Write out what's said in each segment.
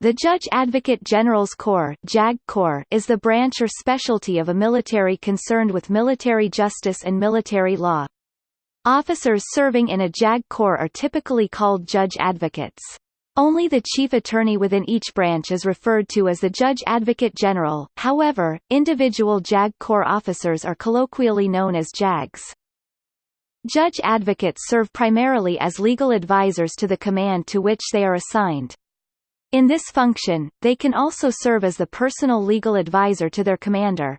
The Judge Advocate General's Corps, JAG Corps is the branch or specialty of a military concerned with military justice and military law. Officers serving in a JAG Corps are typically called judge advocates. Only the chief attorney within each branch is referred to as the Judge Advocate General, however, individual JAG Corps officers are colloquially known as JAGs. Judge advocates serve primarily as legal advisors to the command to which they are assigned. In this function, they can also serve as the personal legal advisor to their commander.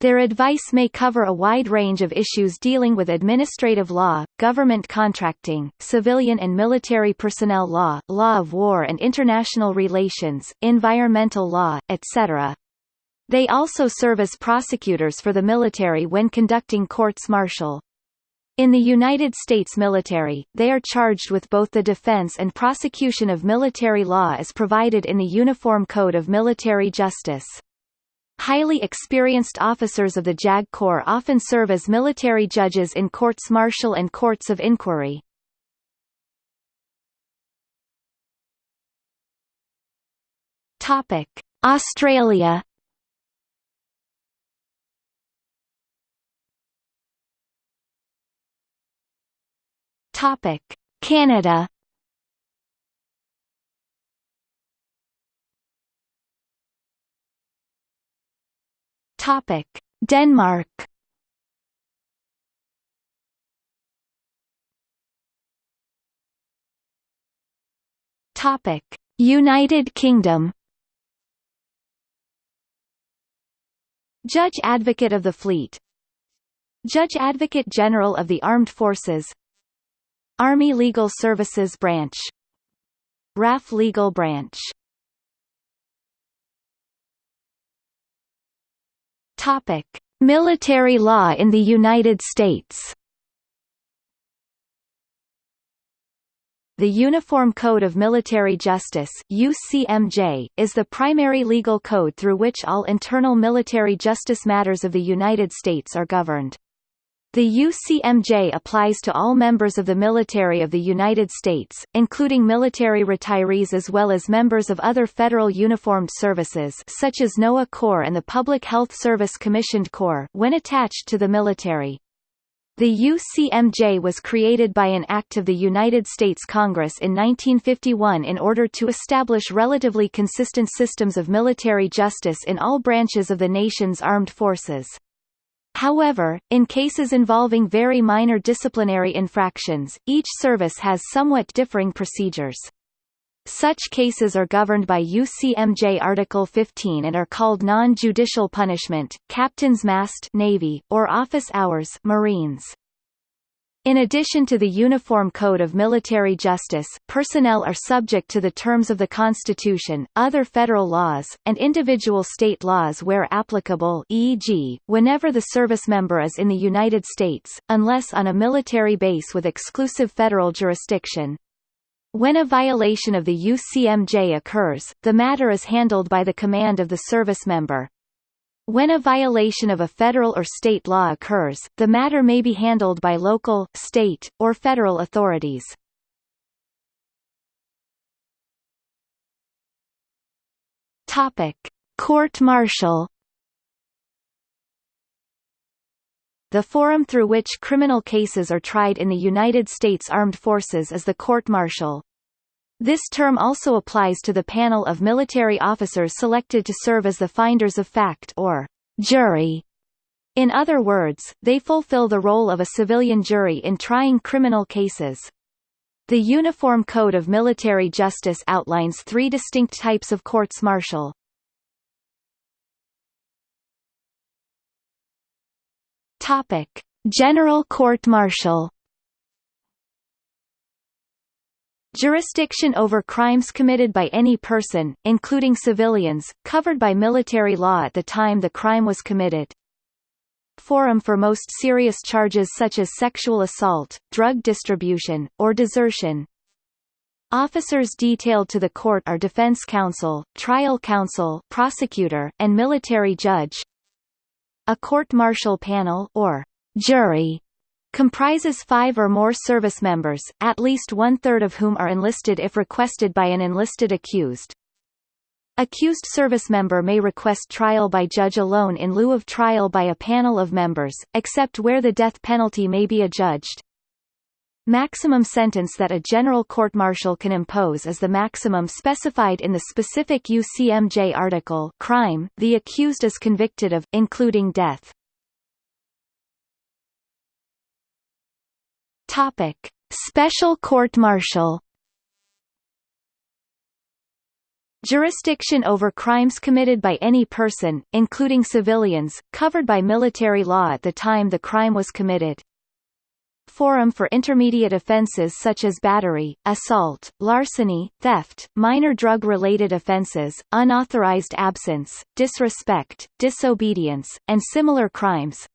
Their advice may cover a wide range of issues dealing with administrative law, government contracting, civilian and military personnel law, law of war and international relations, environmental law, etc. They also serve as prosecutors for the military when conducting courts martial. In the United States military, they are charged with both the defense and prosecution of military law as provided in the Uniform Code of Military Justice. Highly experienced officers of the JAG Corps often serve as military judges in courts martial and courts of inquiry. Australia Topic: Canada. Topic: Denmark. Topic: United Kingdom. Judge Advocate of the Fleet Judge Advocate General of the Armed Forces Army Legal Services Branch RAF Legal Branch Topic: Military law in the United States. The Uniform Code of Military Justice UCMJ, is the primary legal code through which all internal military justice matters of the United States are governed. The UCMJ applies to all members of the military of the United States, including military retirees as well as members of other federal uniformed services such as NOAA Corps and the Public Health Service Commissioned Corps when attached to the military. The UCMJ was created by an act of the United States Congress in 1951 in order to establish relatively consistent systems of military justice in all branches of the nation's armed forces. However, in cases involving very minor disciplinary infractions, each service has somewhat differing procedures. Such cases are governed by UCMJ Article 15 and are called non-judicial punishment, captain's mast Navy, or office hours Marines. In addition to the Uniform Code of Military Justice, personnel are subject to the terms of the Constitution, other federal laws, and individual state laws where applicable e.g., whenever the service member is in the United States, unless on a military base with exclusive federal jurisdiction. When a violation of the UCMJ occurs, the matter is handled by the command of the service member. When a violation of a federal or state law occurs, the matter may be handled by local, state, or federal authorities. Topic: Court-martial The forum through which criminal cases are tried in the United States Armed Forces is the court-martial. This term also applies to the panel of military officers selected to serve as the finders of fact or jury. In other words, they fulfill the role of a civilian jury in trying criminal cases. The Uniform Code of Military Justice outlines three distinct types of courts martial. Topic: General Court Jurisdiction over crimes committed by any person, including civilians, covered by military law at the time the crime was committed. Forum for most serious charges such as sexual assault, drug distribution, or desertion. Officers detailed to the court are defense counsel, trial counsel, prosecutor, and military judge. A court-martial panel or jury comprises five or more service members, at least one-third of whom are enlisted if requested by an enlisted accused. Accused service member may request trial by judge alone in lieu of trial by a panel of members, except where the death penalty may be adjudged. Maximum sentence that a general court-martial can impose is the maximum specified in the specific UCMJ article crime the accused is convicted of, including death. Topic: Special court-martial. Jurisdiction over crimes committed by any person, including civilians, covered by military law at the time the crime was committed. Forum for intermediate offenses such as battery, assault, larceny, theft, minor drug-related offenses, unauthorized absence, disrespect, disobedience, and similar crimes.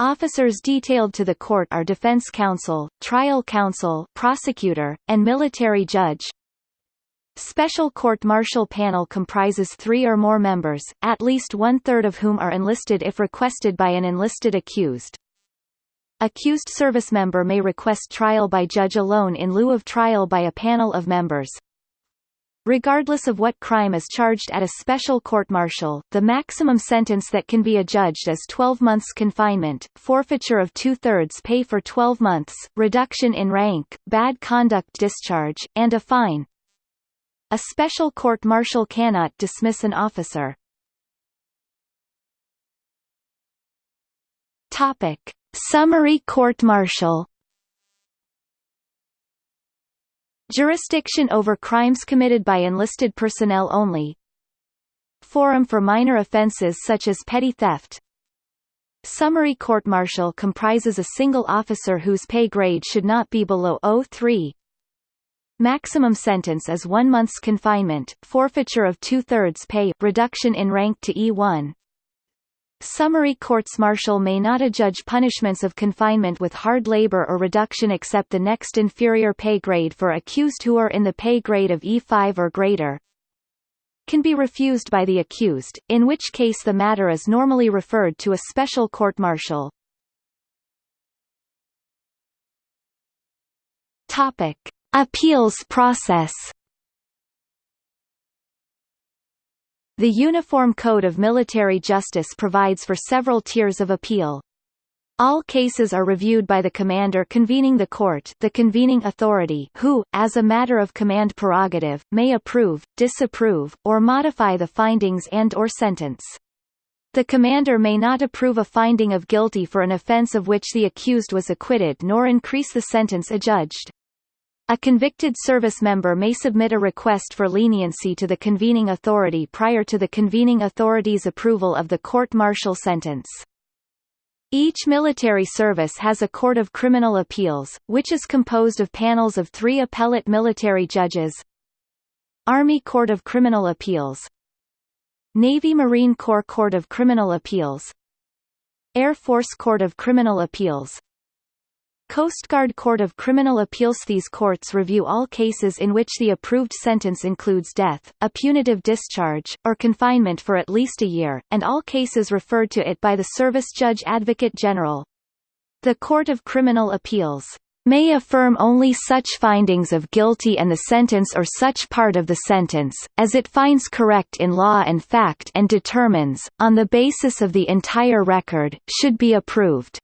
Officers detailed to the court are defense counsel, trial counsel, prosecutor, and military judge. Special court-martial panel comprises three or more members, at least one-third of whom are enlisted if requested by an enlisted accused. Accused service member may request trial by judge alone in lieu of trial by a panel of members. Regardless of what crime is charged at a special court-martial, the maximum sentence that can be adjudged is 12 months confinement, forfeiture of two-thirds pay for 12 months, reduction in rank, bad conduct discharge, and a fine. A special court-martial cannot dismiss an officer. Topic. Summary court-martial Jurisdiction over crimes committed by enlisted personnel only. Forum for minor offenses such as petty theft. Summary court-martial comprises a single officer whose pay grade should not be below 03 Maximum sentence is one month's confinement, forfeiture of two-thirds pay reduction in rank to E1 Summary courts-martial may not adjudge punishments of confinement with hard labor or reduction except the next inferior pay grade for accused who are in the pay grade of E5 or greater can be refused by the accused, in which case the matter is normally referred to a special court-martial. Appeals process The Uniform Code of Military Justice provides for several tiers of appeal. All cases are reviewed by the commander convening the court the convening authority who, as a matter of command prerogative, may approve, disapprove, or modify the findings and or sentence. The commander may not approve a finding of guilty for an offense of which the accused was acquitted nor increase the sentence adjudged. A convicted service member may submit a request for leniency to the convening authority prior to the convening authority's approval of the court-martial sentence. Each military service has a Court of Criminal Appeals, which is composed of panels of three appellate military judges Army Court of Criminal Appeals Navy Marine Corps Court of Criminal Appeals Air Force Court of Criminal Appeals Coast Guard Court of Criminal Appeals These courts review all cases in which the approved sentence includes death, a punitive discharge, or confinement for at least a year, and all cases referred to it by the Service Judge Advocate General. The Court of Criminal Appeals may affirm only such findings of guilty and the sentence or such part of the sentence, as it finds correct in law and fact and determines, on the basis of the entire record, should be approved.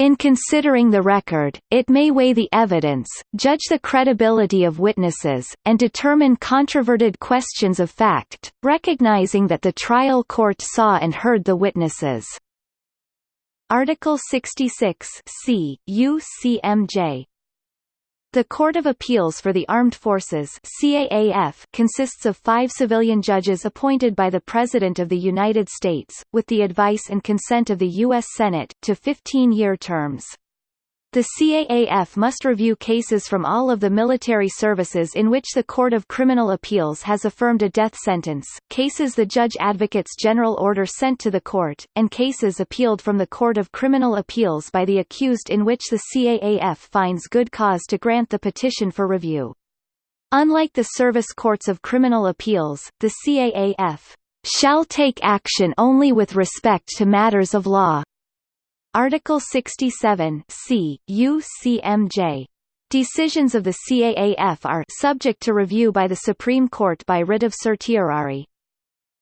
In considering the record, it may weigh the evidence, judge the credibility of witnesses, and determine controverted questions of fact, recognizing that the trial court saw and heard the witnesses. Article 66 C, UCMJ the Court of Appeals for the Armed Forces CAAF consists of five civilian judges appointed by the President of the United States, with the advice and consent of the U.S. Senate, to 15-year terms. The CAAF must review cases from all of the military services in which the Court of Criminal Appeals has affirmed a death sentence, cases the Judge Advocate's general order sent to the court, and cases appealed from the Court of Criminal Appeals by the accused in which the CAAF finds good cause to grant the petition for review. Unlike the Service Courts of Criminal Appeals, the CAAF shall take action only with respect to matters of law, Article 67 C, UCMJ Decisions of the CAAF are subject to review by the Supreme Court by writ of certiorari.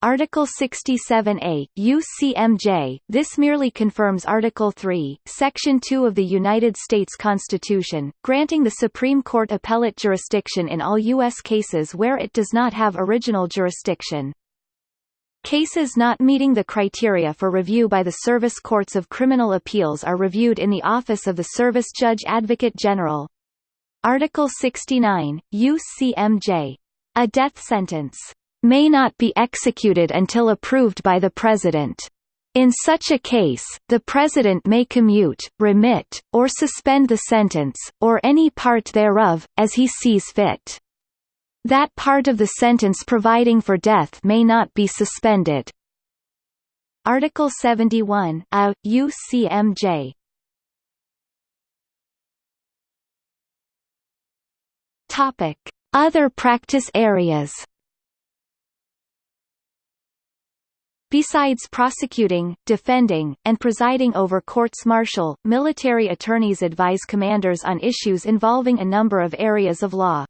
Article 67A, UCMJ, this merely confirms Article 3, Section 2 of the United States Constitution, granting the Supreme Court appellate jurisdiction in all U.S. cases where it does not have original jurisdiction. Cases not meeting the criteria for review by the Service Courts of Criminal Appeals are reviewed in the Office of the Service Judge Advocate General. Article 69, UCMJ. A death sentence may not be executed until approved by the President. In such a case, the President may commute, remit, or suspend the sentence, or any part thereof, as he sees fit. That part of the sentence providing for death may not be suspended. Article 71 A, UCMJ Topic. Other practice areas Besides prosecuting, defending, and presiding over courts-martial, military attorneys advise commanders on issues involving a number of areas of law.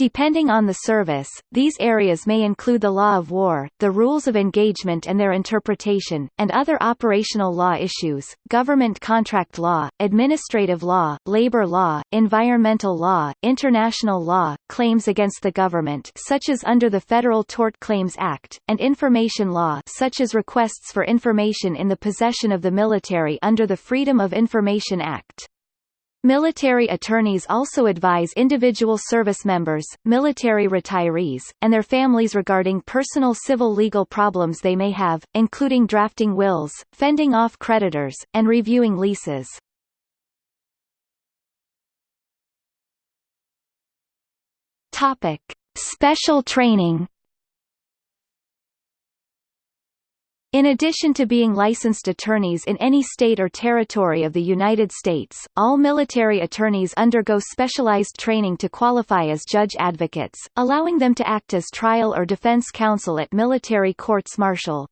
Depending on the service, these areas may include the law of war, the rules of engagement and their interpretation, and other operational law issues, government contract law, administrative law, labor law, environmental law, international law, claims against the government such as under the Federal Tort Claims Act, and information law such as requests for information in the possession of the military under the Freedom of Information Act. Military attorneys also advise individual service members, military retirees, and their families regarding personal civil legal problems they may have, including drafting wills, fending off creditors, and reviewing leases. Topic: Special training In addition to being licensed attorneys in any state or territory of the United States, all military attorneys undergo specialized training to qualify as judge advocates, allowing them to act as trial or defense counsel at military courts-martial.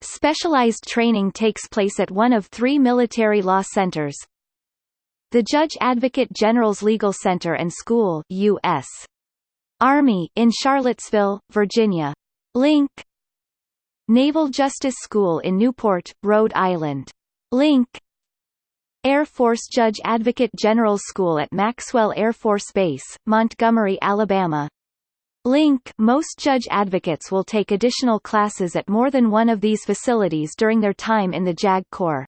Specialized training takes place at one of three military law centers. The Judge Advocate General's Legal Center and School U.S. Army in Charlottesville, Virginia. Link Naval Justice School in Newport, Rhode Island. Link Air Force Judge Advocate General School at Maxwell Air Force Base, Montgomery, Alabama. Link Most judge advocates will take additional classes at more than one of these facilities during their time in the JAG Corps.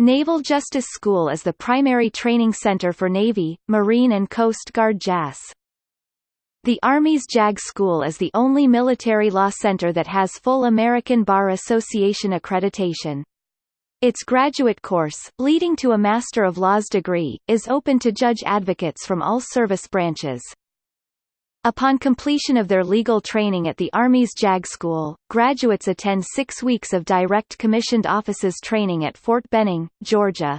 Naval Justice School is the primary training center for Navy, Marine and Coast Guard JAGs. The Army's JAG School is the only military law center that has full American Bar Association accreditation. Its graduate course, leading to a Master of Laws degree, is open to judge advocates from all service branches. Upon completion of their legal training at the Army's JAG School, graduates attend six weeks of direct commissioned officers training at Fort Benning, Georgia.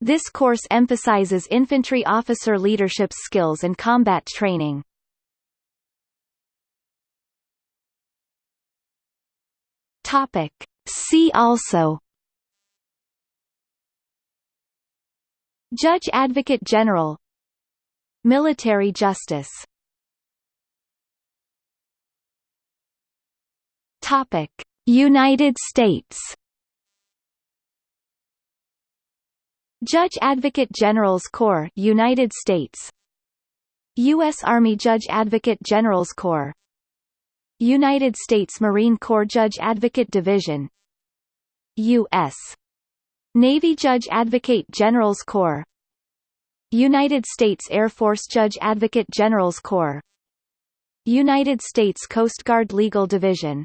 This course emphasizes infantry officer leadership skills and combat training. Topic. See also Judge Advocate General Military justice Topic. United States Judge Advocate General's Corps United States U.S. Army Judge Advocate General's Corps United States Marine Corps Judge Advocate Division U.S. Navy Judge Advocate General's Corps United States Air Force Judge Advocate General's Corps United States Coast Guard Legal Division